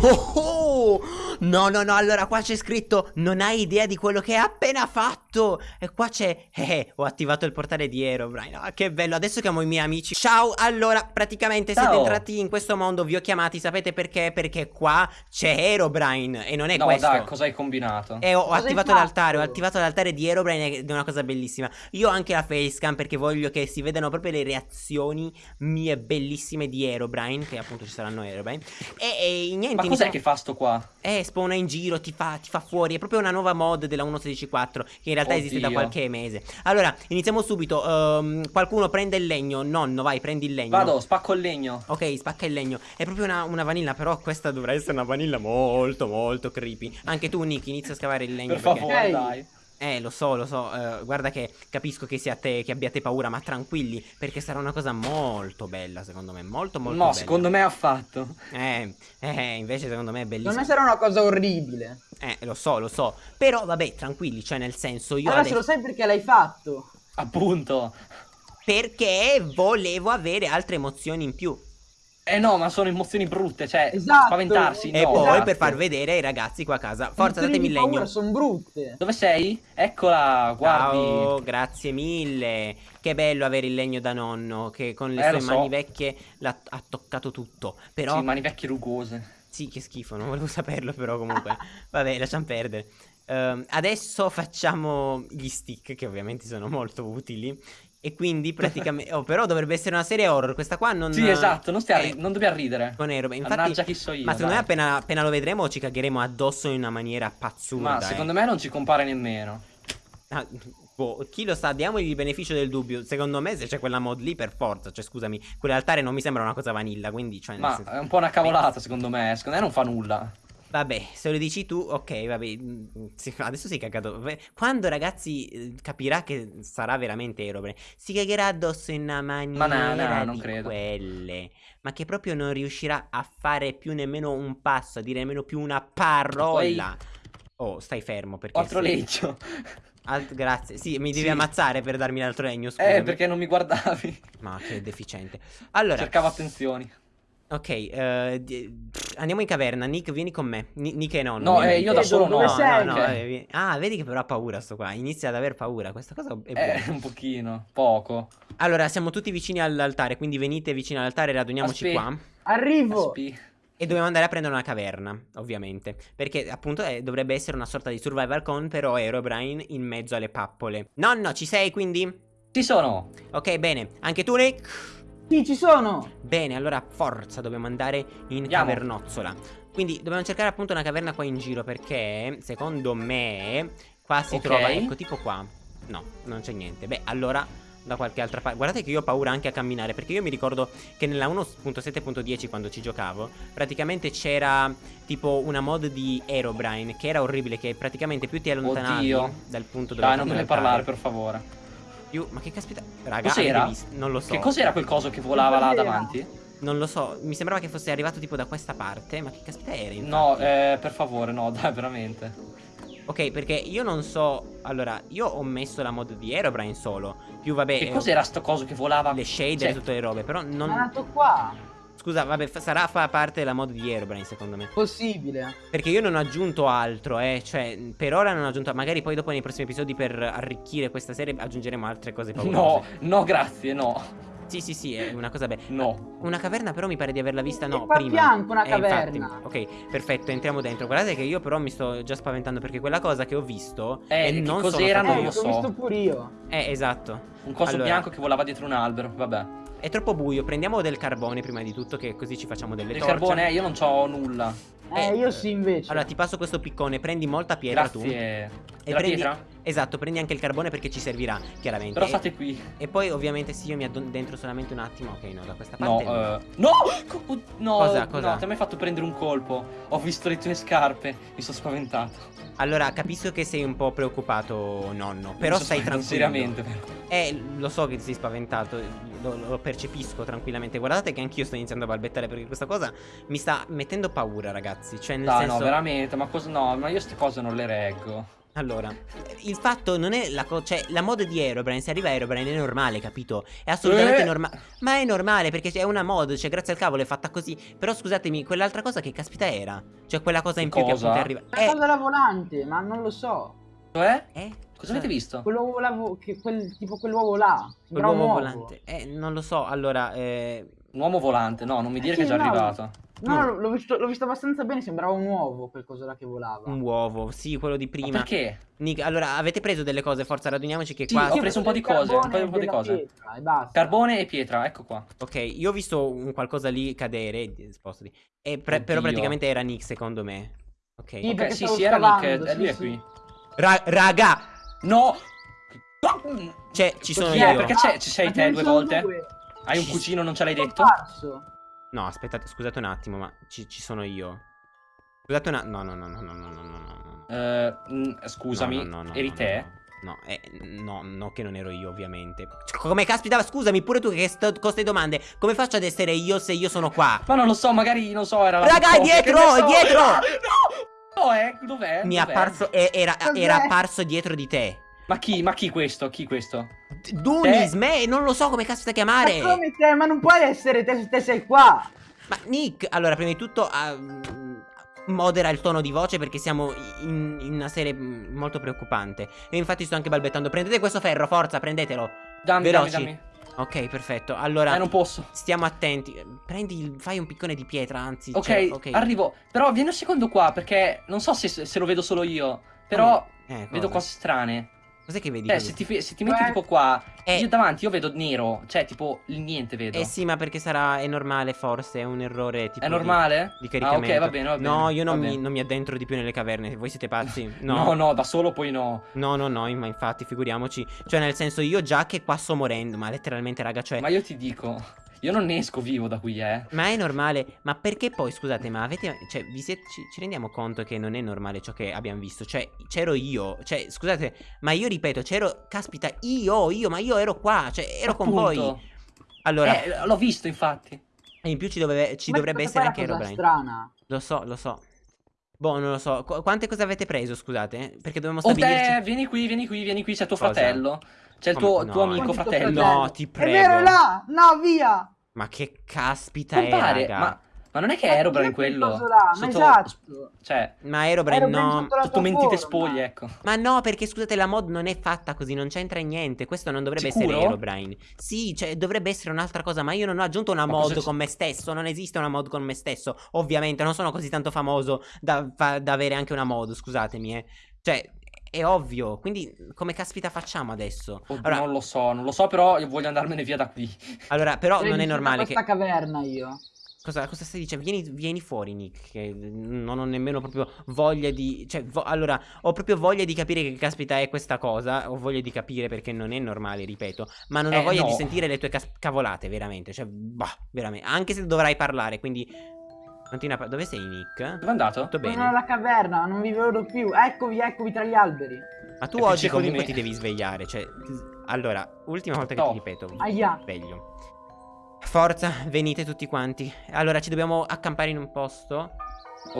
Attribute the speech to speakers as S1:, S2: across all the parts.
S1: Oh, oh! No, no, no, allora qua c'è scritto Non hai idea di quello che hai appena fatto E qua c'è eh, eh, ho attivato il portale di Herobrine ah, Che bello, adesso chiamo i miei amici Ciao, allora, praticamente
S2: Ciao.
S1: siete entrati in questo mondo Vi ho chiamati, sapete perché? Perché qua c'è Herobrine E non è
S2: no,
S1: questo
S2: dai, cosa hai combinato?
S1: e ho
S3: Cosa
S1: attivato
S3: fatto?
S1: l'altare, ho attivato l'altare di Herobrine ed è una cosa bellissima. Io ho anche la facecam perché voglio che si vedano proprio le reazioni mie bellissime di Herobrine, che appunto ci saranno Herobrine. E, e niente,
S2: Ma cos'è
S1: iniziamo-
S2: che fa sto qua?
S1: eh, spawna in giro, ti fa, ti fa fuori. È proprio una nuova mod della 1.16.4 che in realtà esiste da
S2: Oddio.
S1: qualche mese. Allora, iniziamo subito. Ehm, qualcuno prende il legno. Nonno, vai, prendi il legno.
S2: Vado, spacco il legno.
S1: Ok, spacca il legno. È proprio una, una vanilla, però questa dovrà essere una vanilla molto, molto creepy. Anche tu, Nick, inizia a scavare il legno.
S2: Per
S1: perché-
S2: favore, dai.
S1: Eh, lo so, lo so. eh, guarda che capisco che siate, che abbiate paura, ma tranquilli, perché sarà una cosa molto bella, secondo me. Molto, molto
S2: no,
S1: bella.
S2: secondo me ha fatto.
S1: Eh, eh, invece secondo me è bellissimo.
S3: Non sarà una cosa orribile.
S1: Eh, lo so, lo so. Però, vabbè, tranquilli, cioè, nel senso, io
S3: allora
S1: adesso...
S3: se lo sai perché l'hai fatto.
S2: Appunto.
S1: Perché volevo avere altre emozioni in più.
S2: Eh no, ma sono emozioni brutte, cioè
S3: Esatto.
S2: spaventarsi.
S1: e
S2: no,
S1: poi
S2: grazie.
S1: per far vedere ai ragazzi qua a casa. Forza, datemi legno.
S3: paura sono brutte.
S2: Dove sei? Eccola, guardi.
S1: Ciao, grazie mille. Che bello avere il legno da nonno che con le
S2: Eh,
S1: sue
S2: lo
S1: mani
S2: so.
S1: vecchie l'ha- ha toccato tutto. Però
S2: Sì, mani vecchie rugose.
S1: Sì, che schifo, non volevo saperlo però comunque. Vabbè, lasciamo perdere. Ehm, adesso facciamo gli stick, che ovviamente sono molto utili. E quindi praticamente... Oh, però dovrebbe essere una serie horror, questa qua non...
S2: Sì, esatto, non, stia
S1: eh,
S2: non dobbiamo ridere.
S1: Con Aero. Infatti,
S2: chi so io.
S1: ma secondo me
S2: dai.
S1: appena, appena lo vedremo ci cagheremo addosso in una maniera pazzurda.
S2: Ma secondo me non ci compare nemmeno.
S1: me... boh, chi lo sa, diamogli il beneficio del dubbio. Secondo me se c'è quella mod lì per forza, cioè scusami, quell'altare non mi sembra una cosa vanilla, quindi... Cioè,
S2: Ma
S1: senso-
S2: è un po' una cavolata, secondo me. Secondo me non fa nulla.
S1: Vabbè, se lo dici tu, ok, vabbè. mm, sì, Adesso si è cagato. Quando ragazzi eh, capirà che sarà veramente Erobre, si cagherà addosso in una maniera
S2: no, no, non
S1: di
S2: credo.
S1: quelle. Ma che proprio non riuscirà a fare più nemmeno un passo, a dire nemmeno più una parola. Oh, stai fermo perché
S2: Altro
S1: sei-
S2: legno.
S1: Alt- grazie. Sì, mi devi
S2: Sì.
S1: ammazzare per darmi l'altro legno, scusami.
S2: Eh, perché non mi guardavi.
S1: Ma che deficiente. Allora,
S2: Cercavo attenzioni.
S1: Ok, eh, di- andiamo in caverna. Nick, vieni con me. Ni- Nick e nonno.
S2: No, eh, io da solo no.
S3: dove
S1: No,
S3: sei?
S1: no, no,
S2: Ok.
S1: eh, Ah, vedi che però ha paura sto qua. Inizia ad aver paura. Questa cosa è buona.
S2: Eh, un pochino. Poco.
S1: Allora, siamo tutti vicini all'altare. Quindi venite vicino all'altare, raduniamoci
S2: Aspe-
S1: qua.
S3: Arrivo.
S2: Aspi.
S1: E dobbiamo andare a prendere una caverna, ovviamente. Perché appunto eh, dovrebbe essere una sorta di survival con, però Herobrine in mezzo alle pappole. Nonno, ci sei quindi?
S2: Ci sono.
S1: Ok, bene. Anche tu, Nick?
S3: Sì, ci sono.
S1: Bene, allora forza, dobbiamo andare in
S2: Andiamo.
S1: cavernozzola. Quindi dobbiamo cercare appunto una caverna qua in giro perché secondo me qua si
S2: Ok.
S1: trova, ecco tipo qua. No, non c'è niente. Beh, allora da qualche altra parte. Guardate che io ho paura anche a camminare perché io mi ricordo che nella 1.7.10 quando ci giocavo, praticamente c'era tipo una mod di Aerobrine che era orribile che praticamente più ti allontanavi
S2: Oddio.
S1: dal punto dove
S2: Dai, non ne parlare, per favore.
S1: Più ma che caspita, raga,
S2: Cos'era?
S1: Non lo so.
S2: Che cos'era quel coso che volava là davanti?
S1: Non lo so, mi sembrava che fosse arrivato tipo da questa parte, ma che caspita era infatti?
S2: No, eh, per favore, no, dai, veramente.
S1: Ok, perché io non so. Allora, io ho messo la mod di Aerobrine solo. Più vabbè.
S2: Che
S1: eh,
S2: cos'era sto coso che volava?
S1: Le shader
S2: Cioè,
S1: e tutte le robe. Però
S3: È
S1: non.
S3: nato qua.
S1: Scusa, vabbè, fa- sarà fa parte della mod di Aerobrine, secondo me.
S3: Possibile.
S1: Perché io non ho aggiunto altro, eh. Cioè, per ora non ho aggiunto. Magari poi dopo nei prossimi episodi per arricchire questa serie aggiungeremo altre cose
S2: No,
S1: paurose.
S2: no, grazie, no.
S1: Sì, sì, sì, è una cosa bella.
S2: No.
S1: Una caverna, però mi pare di averla vista. No, prima.
S3: fianco una
S1: Eh, infatti.
S3: caverna.
S1: Ok, perfetto, entriamo dentro. Guardate che io però mi sto già spaventando perché quella cosa che ho visto.
S2: Eh,
S1: e
S2: che
S1: non
S2: cos'era?
S1: sono
S2: Non
S3: Eh,
S2: lo
S1: io.
S3: l'ho
S2: so.
S3: visto pure io.
S1: Eh, esatto.
S2: Un coso
S1: Allora.
S2: bianco che volava dietro un albero, vabbè.
S1: È troppo buio, prendiamo del carbone prima di tutto, che così ci facciamo delle
S2: Il
S1: torce.
S2: carbone, eh, io non c'ho nulla.
S3: Eh,
S1: Eh,
S3: io sì invece.
S1: Allora, ti passo questo piccone, prendi molta pietra tu.
S2: Grazie.
S1: E
S2: Della
S1: prendi...
S2: pietra?
S1: Esatto, prendi anche il carbone perché ci servirà, chiaramente.
S2: Però state qui.
S1: E poi, ovviamente, sì, io mi addentro solamente un attimo. Ok, no, da questa
S2: No,
S1: parte.
S2: eh, no! Co- No,
S1: Cosa, cosa?
S2: no, ti hai mai fatto prendere un colpo. Ho visto le tue scarpe, mi sono spaventato.
S1: Allora, capisco che sei un po' preoccupato, nonno. Però
S2: Mi
S1: stai tranquillo.
S2: Seriamente, però.
S1: Eh, lo so che ti sei spaventato, lo, lo percepisco tranquillamente. Guardate che anch'io sto iniziando a balbettare perché questa cosa mi sta mettendo paura, ragazzi. Cioè, nel
S2: Dai,
S1: senso.
S2: no, veramente, ma cosa no, ma io queste cose non le reggo.
S1: Allora, il fatto non è la cosa. Cioè, la mod di Aerobrine, se arriva Aerobrine è normale, capito? È assolutamente
S2: Eh.
S1: normale. Ma è normale perché è una mod, cioè, grazie al cavolo è fatta così. Però scusatemi, quell'altra cosa che caspita era? Cioè, quella cosa in più che
S2: Cosa?
S1: appunto arriva.
S3: La
S1: Eh,
S3: cosa della volante, ma non lo so.
S2: Cioè?
S1: eh?
S2: Cosa avete visto?
S3: Quell'uovo là, che- quel, tipo quell'uovo là.
S1: Quell'uovo
S3: uovo.
S1: volante. Eh, non lo so. Allora, eh.
S2: Un uomo volante, no, non mi dire
S3: Eh
S2: che è già
S3: no.
S2: arrivato.
S3: No,
S1: No.
S3: l'ho visto, l'ho visto abbastanza bene, sembrava un uovo quel coso là che volava.
S1: Un uovo, sì, quello di
S2: Ma
S1: prima.
S2: perché?
S1: Nick, allora, avete preso delle cose? Forza, raduniamoci che
S2: Sì,
S1: qua.
S2: ho preso un po' di cose, un po' un po' di
S3: e
S2: cose.
S3: pietra, e basta.
S2: Carbone e pietra, ecco qua.
S1: Ok, io ho visto un qualcosa lì cadere. Spostati. E pre- però praticamente era Nick, secondo me. Ok.
S3: Sì,
S2: Ok,
S3: perché
S2: sì, sì, era Nick, eh,
S3: sì,
S2: lui è qui.
S1: Ra- raga,
S2: No!
S1: cioè, ci sono io.
S2: Perché c'è- ci sei
S3: Ma
S2: te due volte?
S3: due.
S2: Hai un cugino, non ce l'hai detto?
S3: apparso.
S1: No, aspettate, scusate un attimo, ma ci, ci sono io. Scusate un attimo. No, no, no, no, no, no, no, no, no.
S2: Eh, mm, scusami,
S1: No, no,
S2: eri te?
S1: No, no, eh, no, no, che non ero io, ovviamente. Cioè, Come caspita, scusami, pure tu che sto con queste domande. Come faccio ad essere io se io sono qua?
S2: Ma non lo so, magari, non so, era la
S1: Raga, dietro,
S2: so.
S1: dietro!
S2: No! Eh, dov'è?
S1: Mi è
S2: Dov'è?
S1: apparso, eh, era, era apparso dietro di te.
S2: Ma chi? Ma chi questo? Chi questo?
S1: Dunis, me, non lo so come caspita
S3: Ma
S1: chiamare.
S3: come te? Ma non puoi essere te te sei qua.
S1: Ma Nick, allora, prima di tutto, mm, modera il tono di voce perché siamo in, in una serie mm, molto preoccupante. E infatti sto anche balbettando. Prendete questo ferro, forza, prendetelo.
S2: Dammi,
S1: Veloci.
S2: dammi, dammi.
S1: Ok, perfetto. Allora,
S2: Eh, non posso.
S1: stiamo attenti. Prendi, il- fai un piccone di pietra, anzi.
S2: Ok,
S1: cioè, ok.
S2: arrivo. Però vieni un secondo qua, perché non so se, se lo vedo solo io. Però
S1: Eh,
S2: vedo
S1: cosa?
S2: cose strane.
S1: Cos'è che vedi?
S2: Eh, se ti, se ti metti
S3: Eh.
S2: tipo qua,
S1: Eh.
S2: io davanti io vedo nero. Cioè, tipo, il niente vedo.
S1: Eh sì, ma perché sarà. È normale, forse. È un errore. Tipo
S2: È
S1: di-
S2: normale?
S1: Di,
S2: ah,
S1: caricamento.
S2: ok, va bene, va bene.
S1: No, io non mi, non mi addentro di più nelle caverne. Voi siete pazzi?
S2: No.
S1: No.
S2: no, da solo poi no.
S1: No, no, no, ma infatti, figuriamoci. Cioè, nel senso, io già che qua sto morendo, ma letteralmente, raga, cioè.
S2: Ma io ti dico, io non ne esco vivo da qui, eh.
S1: Ma è normale, ma perché poi, scusate, ma avete, cioè, vi siete, ci, ci rendiamo conto che non è normale ciò che abbiamo visto? Cioè, c'ero io, cioè, scusate, ma io ripeto, c'ero, caspita, io, io, ma io ero qua, cioè, ero con voi.
S2: Appunto.
S1: Allora,
S2: Eh, l'ho visto infatti.
S1: e in più ci, doveve- ci
S3: Ma
S1: dovrebbe essere anche Herobrine.
S3: strana.
S1: Lo so, lo so. Boh, non lo so. Qu- quante cose avete preso, scusate? Perché dobbiamo
S2: Oh,
S1: stabilirci.
S2: te, vieni qui, vieni qui, vieni qui, c'è tuo
S1: Cosa?
S2: fratello. C'è il
S1: Come-
S2: tuo,
S1: no,
S2: tuo amico fratello.
S3: fratello?
S1: No, ti
S3: È
S1: prego.
S3: vero, è là! No, via!
S1: Ma che caspita è,
S2: Compare,
S1: raga.
S2: ma, ma non è che è
S3: cos'è quel
S2: quello?
S3: là? Ma esatto.
S2: Cioè,
S1: Ma
S3: Aerobrine
S1: no.
S3: sotto
S2: tutto mentite
S3: forma.
S2: spoglie, ecco.
S1: Ma no, perché scusate, la mod non è fatta così, non c'entra niente. Questo non dovrebbe
S2: Sicuro?
S1: essere Herobrine. Sì, cioè, dovrebbe essere un'altra cosa. Ma io non ho aggiunto una
S2: Ma
S1: mod
S2: cosa
S1: con me stesso. Non esiste una mod con me stesso. Ovviamente, non sono così tanto famoso da, da avere anche una mod. Scusatemi, eh. Cioè, è ovvio. Quindi, come caspita facciamo adesso?
S2: Oh,
S1: Allora,
S2: Non lo so, non lo so, però io voglio andarmene via da qui.
S1: allora, però non è normale che.
S3: questa caverna io.
S1: Cosa, cosa stai dicendo? Vieni, vieni fuori, Nick. Che non ho nemmeno proprio voglia di. Cioè, vo- allora, ho proprio voglia di capire che caspita è questa cosa. Ho voglia di capire perché non è normale, ripeto. Ma non ho
S2: Eh,
S1: voglia di
S2: no.
S1: sentire le tue cas- cavolate, veramente. Cioè, bah, veramente. Anche se dovrai parlare, quindi. Continua a Dove sei, Nick?
S2: Dove è andato?
S1: Tutto
S3: Sono
S1: bene?
S3: nella caverna, non vi vedo più. Eccovi, eccovi tra gli alberi.
S1: Ma tu
S2: più
S1: oggi comunque ti devi svegliare. Cioè, allora, ultima volta che
S2: No.
S1: ti ripeto.
S3: Aia.
S1: Sveglio. Forza, venite tutti quanti. Allora, ci dobbiamo accampare in un posto.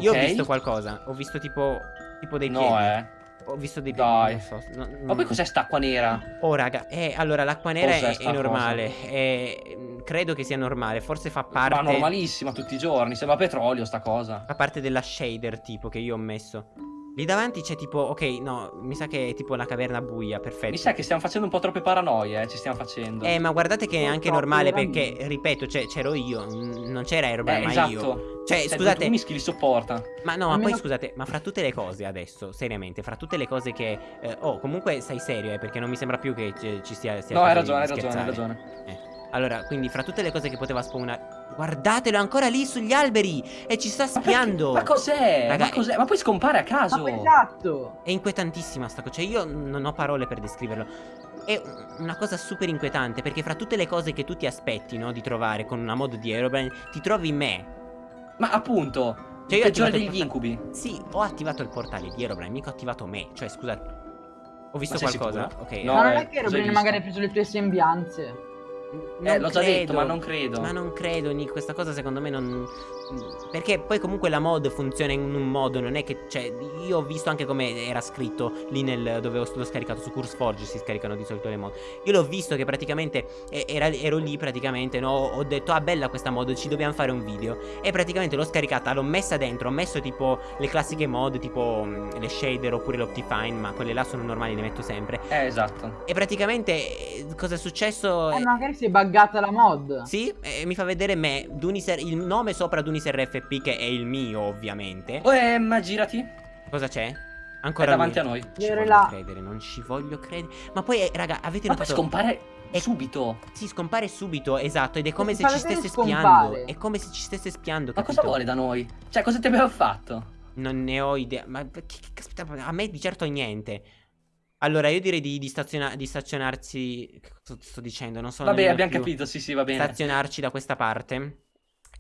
S1: Io ho visto qualcosa. Ho visto tipo. Tipo dei piedi.
S2: No, eh.
S1: Ho visto dei.
S2: Dai.
S1: So. no-
S2: Ma poi cos'è st'acqua nera?
S1: Oh, raga. Eh, allora, l'acqua nera è, è normale. È- mm, credo che sia normale. Forse fa
S2: Ma
S1: parte.
S2: normalissima tutti i giorni, sembra petrolio sta cosa.
S1: Fa parte della shader, tipo, che io ho messo. Lì davanti c'è tipo. Ok, no. Mi sa che è tipo una caverna buia. Perfetto.
S2: Mi sa che stiamo facendo un po' troppe paranoie, eh, ci stiamo facendo.
S1: Eh, ma guardate che è anche normale perché, ripeto, cioè, c'ero io, non c'era Aerobrine,
S2: Eh,
S1: ma
S2: esatto.
S1: io. Cioè,
S2: Cioè,
S1: scusate,
S2: tu mischi li sopporta.
S1: ma no, ma poi scusate, ma fra tutte le cose adesso, seriamente, fra tutte le cose che... eh, oh, comunque stai serio, eh, perché non mi sembra più che ci stia... stia
S2: No, hai ragione, hai ragione, hai ragione.
S1: Eh, Allora, quindi fra tutte le cose che poteva spawnare... Guardatelo, è ancora lì sugli alberi! E ci sta
S2: Ma
S1: spiando!
S2: Ma cos'è?
S1: Raga,
S2: ma cos'è? Ma poi scompare a
S3: Ma
S2: caso.
S3: poi esatto.
S1: È inquietantissima sta cosa, cioè io non ho parole per descriverlo. È una cosa super inquietante perché fra tutte le cose che tu ti aspetti, no, di trovare con una mod di Aerobrine, ti trovi me.
S2: Ma appunto,
S1: Cioè
S2: il
S1: io ho
S2: peggiore
S1: attivato
S2: degli
S1: il portale-
S2: incubi.
S1: Sì, ho attivato il portale di Aerobrine, mica ho attivato me. Cioè, scusa, ho visto
S2: Ma
S1: qualcosa?
S2: sicuro?
S1: Ok,
S2: No,
S3: Ma non
S2: eh,
S3: è che
S2: hai
S3: Robrine
S2: visto?
S3: magari ha preso le tue sembianze.
S2: Eh,
S1: non
S2: l'ho già detto, ma non credo.
S1: Ma non credo, Nick, questa cosa secondo me non... perché poi comunque la mod funziona in un modo, non è che, cioè, io ho visto anche come era scritto lì nel, dove l'ho scaricato, su CurseForge si scaricano di solito le mod. Io l'ho visto che praticamente, era, ero lì praticamente, no, ho detto, ah bella questa mod, ci dobbiamo fare un video. E praticamente l'ho scaricata, l'ho messa dentro, ho messo tipo le classiche mod, tipo mm, le shader oppure l'Optifine, ma quelle là sono normali, le metto sempre.
S2: Eh, esatto.
S1: E praticamente, eh, cosa è successo?
S3: Eh, magari si è buggata la mod.
S1: Sì, e mi fa vedere me, Duniser, il nome sopra Duniser FP che è il mio ovviamente.
S2: Oh, eh, ma girati.
S1: Cosa c'è? Ancora
S2: è davanti
S1: lui.
S2: a noi.
S1: Non ci voglio
S3: là.
S1: credere, non ci voglio credere. Ma poi, eh, raga, avete
S2: Ma poi
S1: notato?
S2: scompare
S1: È-
S2: subito.
S1: Sì, scompare subito, esatto, ed è come se ci stesse
S3: scompare.
S1: spiando. È come se ci stesse spiando,
S2: Ma
S1: capito?
S2: cosa vuole da noi? Cioè, cosa ti abbiamo fatto?
S1: Non ne ho idea. Ma che, che caspita, a me di certo niente. Allora, io direi di, di, staziona- di stazionarsi. Che cosa sto dicendo? Non so.
S2: Vabbè, abbiamo
S1: più.
S2: capito, sì, sì, va bene.
S1: Stazionarci da questa parte.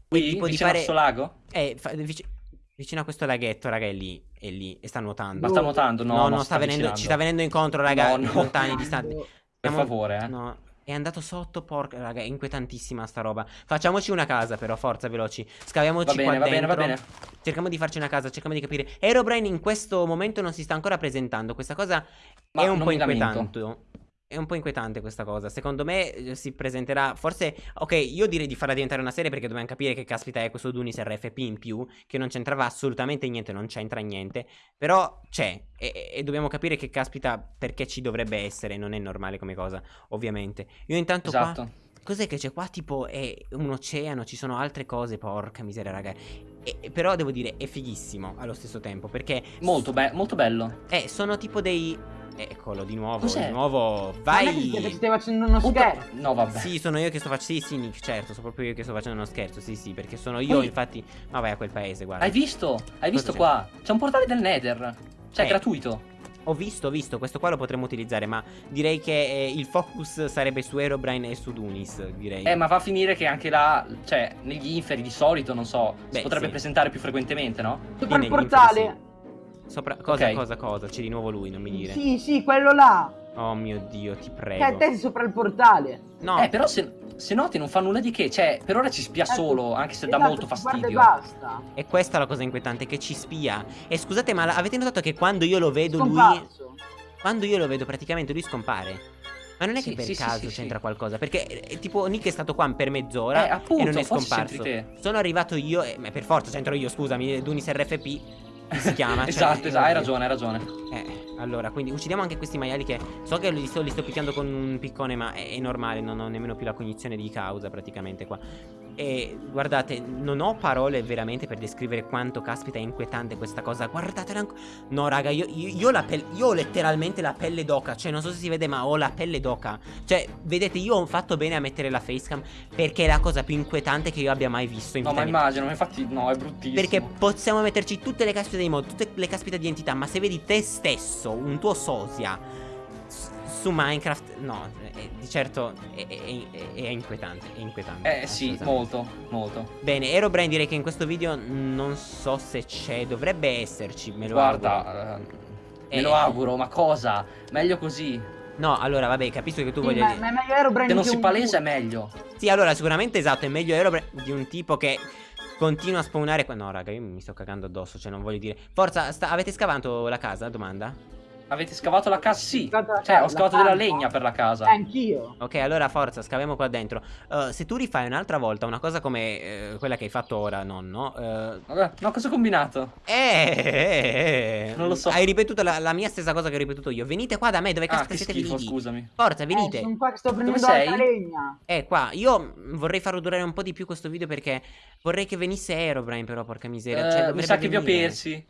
S2: Qui,
S1: tipo di fare-
S2: suo lago?
S1: Eh, fa- vic- vicino a questo laghetto, raga, è lì. È lì. E sta nuotando.
S2: Ma sta nuotando? No,
S1: No, no,
S2: sta
S1: sta venendo, ci sta venendo incontro, raga.
S2: No, no.
S1: Lontani, distanti.
S2: Per
S1: Siamo-
S2: favore, eh.
S1: No, è andato sotto, porca, raga, è inquietantissima sta roba. Facciamoci una casa, però, forza, veloci. Scaviamoci
S2: Va bene,
S1: qua
S2: va bene,
S1: dentro.
S2: va bene.
S1: Cerchiamo di farci una casa, cerchiamo di capire. Aerobrain in questo momento non si sta ancora presentando. Questa cosa
S2: Ma
S1: è un po'
S2: mi lamento.
S1: È un po' inquietante questa cosa. Secondo me eh, si presenterà. Forse. Ok, io direi di farla diventare una serie perché dobbiamo capire che caspita è questo Dunis RFP in più. Che non c'entrava assolutamente niente, non c'entra niente. Però c'è. E, e dobbiamo capire che caspita perché ci dovrebbe essere. Non è normale come cosa, ovviamente. Io intanto qua.
S2: Esatto.
S1: Cos'è che c'è qua? Tipo è un oceano, ci sono altre cose, porca miseria, raga. E però devo dire, è fighissimo allo stesso tempo, perché...
S2: Molto, be- molto bello.
S1: Eh, sono tipo dei... Eccolo, di nuovo,
S2: Cos'è?
S1: di nuovo,
S3: Ma non è che
S1: vai!
S3: stai facendo uno
S2: Puta-
S3: scherzo.
S2: No, vabbè.
S1: Sì, sono io che sto facendo... Sì, sì, Nick, certo, sono proprio io che sto facendo uno scherzo, sì, sì, perché sono io,
S2: Poi-
S1: infatti... Ma vai a quel paese, guarda.
S2: Hai visto? Hai visto
S1: c'è?
S2: qua? C'è un portale del Nether. Cioè,
S1: Eh.
S2: gratuito.
S1: Ho visto, ho visto, questo qua lo potremmo utilizzare, ma direi che eh, il focus sarebbe su Aerobrine e su Dunis, direi.
S2: Eh, ma va a finire che anche là, cioè, negli inferi di solito, non so,
S1: Beh,
S2: si potrebbe
S1: sì.
S2: presentare più frequentemente, no?
S1: Negli
S3: portale.
S1: inferi, Sopra... Cosa,
S2: Ok.
S1: cosa, cosa? C'è di nuovo lui, non mi dire.
S3: Sì, sì, quello là.
S1: Oh mio Dio, ti prego.
S3: Cioè, te sei sopra il portale.
S1: No,
S2: Eh, però se, se noti non fa nulla di che, cioè, per ora ci spia
S3: Ecco,
S2: solo, anche se dà
S3: esatto,
S2: molto
S3: Guarda e
S2: fastidio.
S3: basta.
S1: è questa la cosa inquietante, che ci spia. E scusate, ma avete notato che quando io lo vedo lui...
S3: Scomparso.
S1: Quando io lo vedo praticamente lui scompare. Ma non è
S2: Sì,
S1: che per
S2: sì,
S1: caso
S2: sì,
S1: c'entra
S2: sì.
S1: qualcosa. Perché eh, tipo Nick è stato qua per mezz'ora
S2: Eh, appunto,
S1: e non è scomparso. Sono arrivato io, e, ma per forza c'entro io, scusami, Dunis RFP si chiama. cioè,
S2: esatto, esatto, hai
S1: ovvio.
S2: ragione, hai ragione.
S1: Eh, allora, quindi uccidiamo anche questi maiali che so che li sto, li sto picchiando con un piccone, ma è, è normale, non ho nemmeno più la cognizione di causa praticamente qua. E guardate, non ho parole veramente per descrivere quanto caspita è inquietante questa cosa. Guardatela ancora. No, raga, io, io, io ho la pelle- io ho letteralmente la pelle d'oca. Cioè, non so se si vede, ma ho la pelle d'oca. Cioè, vedete, io ho fatto bene a mettere la facecam perché è la cosa più inquietante che io abbia mai visto in
S2: No, ma immagino, ma infatti, no, è bruttissimo.
S1: Perché possiamo metterci tutte le caspita dei mod, tutte le caspita di entità, ma se vedi te stesso, un tuo sosia su Minecraft, no, è- di certo è, è- è- inquietante, è inquietante.
S2: Eh, sì, molto, molto.
S1: Bene, Aerobrain direi che in questo video non so se c'è, dovrebbe esserci, me lo auguro.
S2: Guarda, eh,
S1: Eh.
S2: me lo auguro, ma cosa? Meglio così.
S1: No, allora, vabbè, capisco che tu
S3: Sì,
S1: voglia
S3: ma,
S1: dire...
S3: ma è meglio Aerobrain
S2: Se non si
S3: un-
S2: palesa è meglio.
S1: Sì, allora, sicuramente esatto, è meglio Aerobrain di un tipo che continua a spawnare qua. No, raga, io mi sto cagando addosso, cioè non voglio dire... Forza, sta- avete scavato la casa? Domanda?
S2: Avete scavato la casa? Sì.
S3: La
S2: Cioè, ho scavato
S3: la
S2: della legna per la casa.
S3: Eh, anch'io.
S1: Ok, allora forza, scaviamo qua dentro. Uh, se tu rifai un'altra volta una cosa come eh, quella che hai fatto ora, nonno. eh,
S2: Vabbè, no, cosa ho combinato?
S1: eh, eh, eh,
S2: Non lo so.
S1: Hai ripetuto la, la mia stessa cosa che ho ripetuto io. Venite qua da me, dove
S2: Ah,
S1: cazzo siete
S2: schifo,
S1: vivi?
S2: scusami.
S1: Forza,
S3: Eh,
S1: venite.
S3: sono qua che sto prendendo
S2: sei?
S3: altra legna.
S1: Eh, qua. Io vorrei farlo durare un po' di più questo video perché vorrei che venisse Aerobrain, però, porca miseria.
S2: Eh,
S1: cioè,
S2: mi sa che vi ho persi.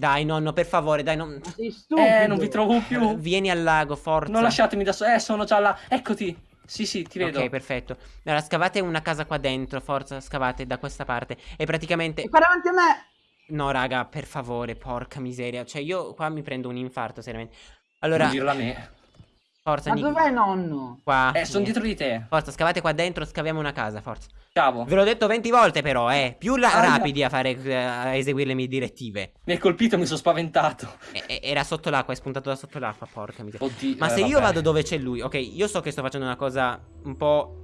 S1: Dai, nonno, per favore, dai, non...
S3: Ma sei stupido.
S2: Eh, non vi trovo più.
S1: Vieni al lago, forza.
S2: Non lasciatemi da solo. Eh, sono già là. Eccoti. Sì, sì, ti vedo.
S1: Ok, perfetto. Allora, scavate una casa qua dentro, forza, scavate da questa parte. E praticamente...
S3: E qua davanti a me.
S1: No, raga, per favore, porca miseria. Cioè, io qua mi prendo un infarto, seriamente.
S2: Non
S1: Allora,
S2: dirla a me.
S1: Forza,
S3: Ma
S1: Nick.
S3: dov'è nonno?
S1: Qua.
S2: Eh, sono dietro di te.
S1: Forza, scavate qua dentro, scaviamo una casa, forza.
S2: Ciao.
S1: Ve l'ho detto 20 volte, però, eh. Più la-
S3: Ah,
S1: rapidi a fare, eh, a eseguire le mie direttive.
S2: Mi hai colpito mi sono spaventato.
S1: E- era sotto l'acqua, è spuntato da sotto l'acqua, porca miseria.
S2: Oddio.
S1: Ma
S2: eh,
S1: se io
S2: vabbè.
S1: vado dove c'è lui, ok, io so che sto facendo una cosa un po'.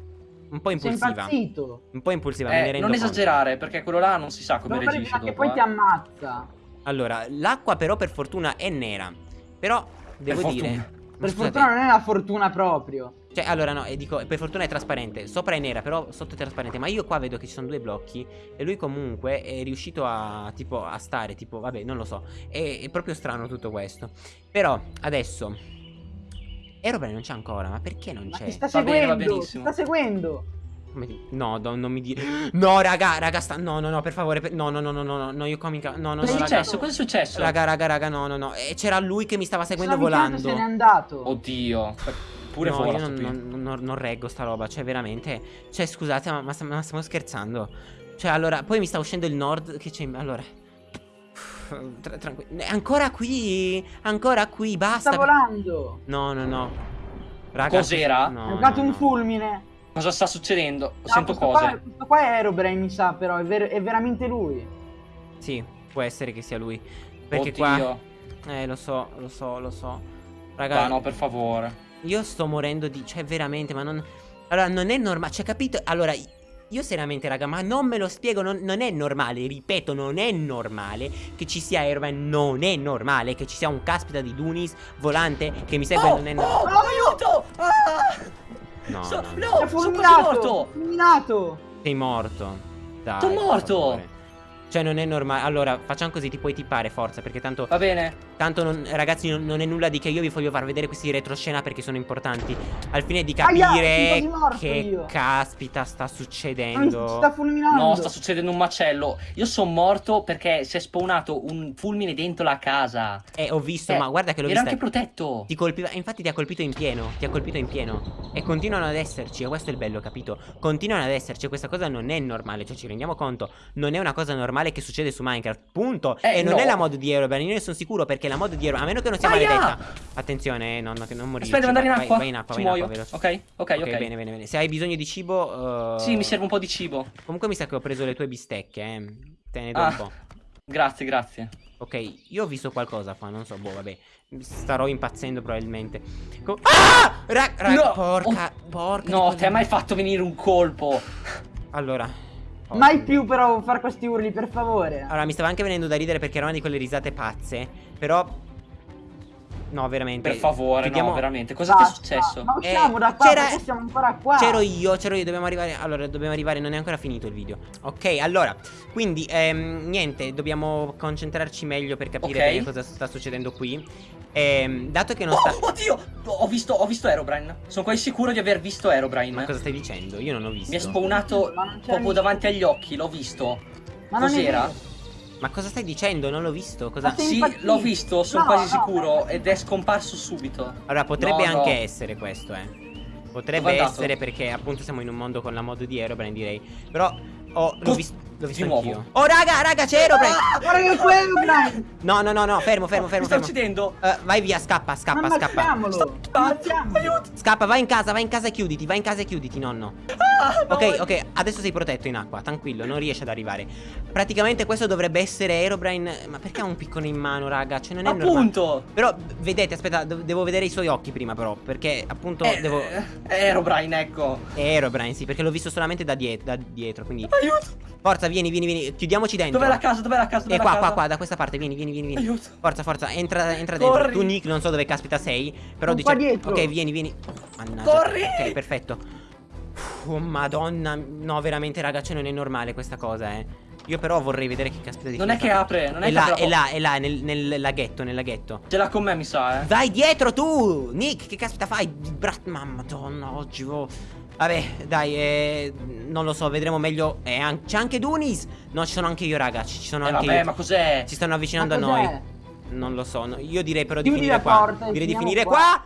S1: Un po' impulsiva. Un po' impulsiva, me ne
S2: Eh,
S1: rendo
S2: non
S1: conto.
S2: esagerare, perché quello là non si sa come
S3: Non
S2: reagisce
S3: prima che
S2: dopo.
S3: poi
S2: eh.
S3: ti ammazza.
S1: Allora, l'acqua però per fortuna è nera. Però devo
S2: Per
S1: dire...
S2: fortuna.
S1: Ma
S3: Per
S1: scusate,
S3: fortuna non è una fortuna proprio.
S1: Cioè, allora no, e dico, per fortuna è trasparente. Sopra è nera, però sotto è trasparente. Ma io qua vedo che ci sono due blocchi. E lui comunque è riuscito a, tipo, a stare, tipo, vabbè, non lo so. È, è proprio strano tutto questo. Però, adesso... Aeroplane non c'è ancora, ma perché non
S3: Ma
S1: c'è?
S3: ti sta
S2: Va bene, va
S3: seguendo, sta seguendo.
S1: No, no, non mi dire. No, raga, raga, sta... No, no, no, per favore. per- No, no, no, no, no, no, io comica. No, no,
S2: Cosa
S1: no,
S2: è
S1: raga.
S2: successo? Cosa è successo?
S1: Raga, raga, raga, no, no, no. E c'era lui che mi stava seguendo volando.
S3: se n'è andato.
S2: Oddio. Pure
S1: no, io non, non- non- non reggo sta roba. Cioè, veramente. Cioè, scusate, ma, ma stiamo scherzando. Cioè, allora, poi mi sta uscendo il nord. Che c'è. Allora. Tra- tranqui- Ancora qui. Ancora qui, basta.
S3: Sta volando.
S1: No, no, no. Raga,
S2: Cos'era?
S1: No,
S3: è arrivato
S1: no,
S3: un
S1: no.
S3: fulmine.
S2: Cosa sta succedendo?
S3: No,
S2: Sento cose.
S3: Qua, questo qua è Aerobrain, mi sa, però. È, ver- è veramente lui.
S1: Sì, può essere che sia lui. Perché
S2: Oddio.
S1: qua. Eh, lo so, lo so, lo so. Raga,
S2: Dai, no, per favore.
S1: io sto morendo di. Cioè, veramente, ma non. Allora, non è normale. Cioè, capito? Allora. Io seriamente, raga, ma non me lo spiego, non, non è normale, ripeto, non è normale che ci sia Airman, non è normale che ci sia un caspita di Dunis volante che mi segue, non è normale.
S2: oh, aiuto! Ah!
S1: No,
S2: So-
S1: no, no.
S3: È
S2: no, sono quasi morto!
S1: Sei morto. Dai,
S2: Sono morto!
S1: Cioè, non è normale. Allora, facciamo così, ti puoi tippare, forza, perché tanto
S2: Va bene.
S1: Tanto non- ragazzi non, non è nulla di che io vi voglio far vedere questi retroscena perché sono importanti Al fine di
S3: Aia,
S1: capire
S3: morto
S1: che
S3: io.
S1: caspita sta succedendo
S3: sta fulminando.
S2: No, sta succedendo un macello. Io sono morto perché si è spawnato un fulmine dentro la casa.
S1: Eh ho visto
S2: Eh,
S1: ma guarda che l'ho
S2: Era
S1: vista
S2: anche protetto.
S1: Ti colpiva infatti ti ha colpito in pieno Ti ha colpito in pieno E continuano ad esserci E questo è il bello capito Continuano ad esserci e Questa cosa non è normale Cioè ci rendiamo conto Non è una cosa normale che succede su Minecraft Punto
S2: Eh,
S1: E non
S2: no.
S1: è la mod di Aeroban Io ne sono sicuro perché la mod di Aeroban A meno che non sia
S2: Aia!
S1: maledetta Attenzione eh, no, no, che non morire
S2: Aspetta, devo andare in
S1: vai,
S2: acqua.
S1: vai in acqua
S2: Ci
S1: vai in
S2: muoio.
S1: acqua veloce.
S2: ok, ok, ok.
S1: Bene, bene, bene. Se hai bisogno di cibo. uh,
S2: Sì, mi serve un po' di cibo.
S1: Comunque mi sa che ho preso le tue bistecche, eh. Te ne do
S2: Ah.
S1: un po'.
S2: Grazie, grazie.
S1: Ok, io ho visto qualcosa qua, non so, boh, vabbè. Starò impazzendo probabilmente. Co- ah! Ra- ra-
S2: No!
S1: porca,
S2: Oh,
S1: porca.
S2: No, ti ha mai fatto venire un colpo?
S1: Allora. Oh.
S3: Mai più però fare questi urli, per favore.
S1: Allora, mi stava anche venendo da ridere perché era una di quelle risate pazze. Però. No, veramente.
S2: Per favore,
S1: chiudiamo-
S2: no, veramente. Cosa ti è successo?
S3: Ma usciamo
S1: Eh,
S3: da qua,
S1: c'era-
S3: perché siamo ancora qua.
S1: C'ero io, c'ero io, dobbiamo arrivare. Allora, dobbiamo arrivare, non è ancora finito il video. Ok, allora, quindi, ehm, niente, dobbiamo concentrarci meglio per capire
S2: Ok.
S1: bene cosa sta succedendo qui. Ehm, dato che non sta.
S2: Oh, oddio! Ho visto, ho visto Aerobrine. Sono quasi sicuro di aver visto
S1: Ma
S2: Aerobrine.
S1: cosa stai dicendo? Io non ho visto.
S2: Mi è spawnato
S3: Ma
S2: proprio davanti agli occhi, l'ho visto.
S3: Ma
S2: Cos'era?
S1: Ma cosa stai dicendo? Non l'ho visto. Cosa.
S3: Ma
S2: Sì, l'ho visto, sono
S3: No,
S2: quasi
S3: no,
S2: sicuro.
S3: no.
S2: Ed è scomparso subito.
S1: Allora, potrebbe
S2: No, no.
S1: anche essere questo, eh. Potrebbe essere perché appunto siamo in un mondo con la mod di Aerobrine, direi. Però. Oh, l'ho
S2: Cos-
S1: visto. L'ho visto anch'io. Oh, raga, raga, c'è Aerobrine!
S2: Ah!
S3: Guarda che quello, Brian.
S1: No, no, no, no, fermo, fermo, fermo.
S2: Mi sta uccidendo.
S1: Eh, vai via, scappa, scappa, scappa.
S3: ammazziamolo.
S2: Aiuto!
S1: Scappa, vai in casa, vai in casa e chiuditi, vai in casa e chiuditi, nonno.
S2: Ah, no,
S1: Ok, ok, adesso sei protetto in acqua, tranquillo, non riesci ad arrivare. Praticamente questo dovrebbe essere Aerobrine. Ma perché ha un piccone in mano, raga? Cioè, non è normale.
S2: Appunto.
S1: Però, vedete, aspetta, devo vedere i suoi occhi prima, però. Perché, appunto,
S2: Eh,
S1: devo.
S2: eh, Aerobrine, ecco.
S1: È Aerobrine, sì, perché l'ho visto solamente da, die- da dietro. Quindi,
S2: Aiuto.
S1: Forza, vieni, vieni, vieni. Chiudiamoci dentro.
S2: Dov'è la casa? Dov'è la casa? Dov'è
S1: E
S2: la
S1: qua,
S2: casa?
S1: qua, qua, da questa parte, vieni, vieni, vieni. vieni.
S2: Aiuto.
S1: Forza, forza, entra, entra dentro.
S2: Corri.
S1: Tu, Nick, non so dove caspita sei. Però dice.
S3: dietro.
S1: Ok, vieni, vieni. Mannaggia.
S2: Corri.
S1: Ok, perfetto. Oh, madonna. No, veramente, raga, cioè non è normale questa cosa, eh. Io però vorrei vedere che caspita di
S2: Non è che apre, non è
S1: È
S2: che
S1: là,
S2: apre
S1: è là, è là, nel, nel laghetto, nel laghetto.
S2: Ce l'ha con me, mi sa, eh.
S1: Vai dietro tu, Nick, che caspita fai? Bra- Mamma, madonna, oggi vo- Vabbè, dai, eh, non lo so, vedremo meglio. Eh, an- c'è anche Dunis. No, ci sono anche io, raga. Ci sono
S2: Eh,
S1: anche
S2: vabbè,
S1: io.
S2: ma cos'è?
S1: Si stanno avvicinando a noi. Non lo so. no, Io direi però di
S3: Chiudi
S1: finire qua.
S3: porta
S1: direi di finire
S3: qua.
S1: qua.